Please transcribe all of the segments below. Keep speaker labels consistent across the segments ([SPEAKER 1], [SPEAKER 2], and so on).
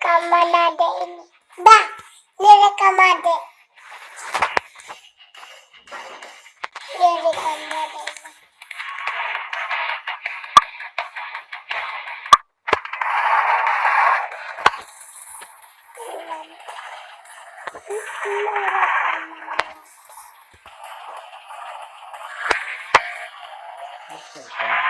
[SPEAKER 1] rekaman ade ini. Bah, ini rekam ade. Ini rekam ade ini. Bukan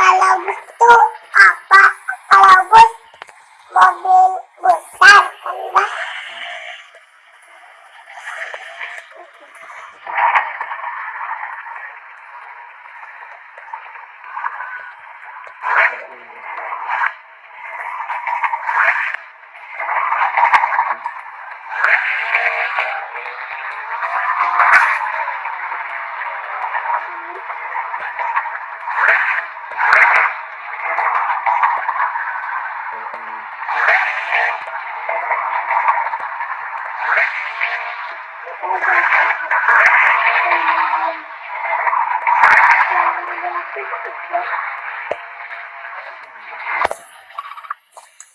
[SPEAKER 1] Kalau bus itu apa? Kalau bus mobil besar kan bah?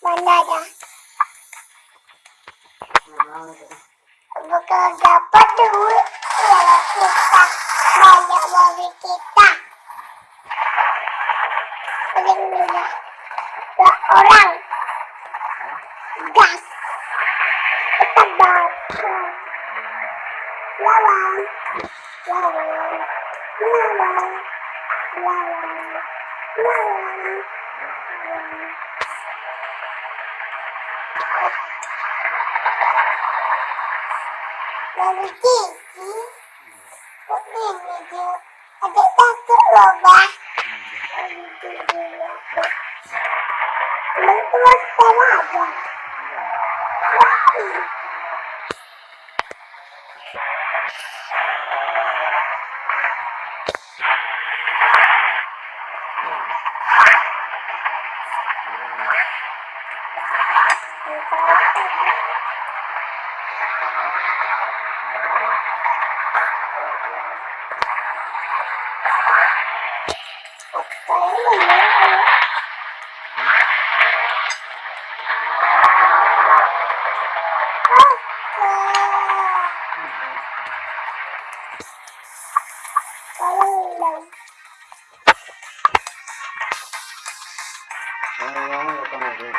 [SPEAKER 1] Mana ada? Bukan dapat duit kalau kita banyak mobil kita. Dua orang. Gas. Kita bakar. Lawan. Lawan. Lawan. Lawan. Lalu gigi. Begini dia. Ada takut loh. Não pode falar,
[SPEAKER 2] mãe. Fale. Thank you. Ai, olha eu vi.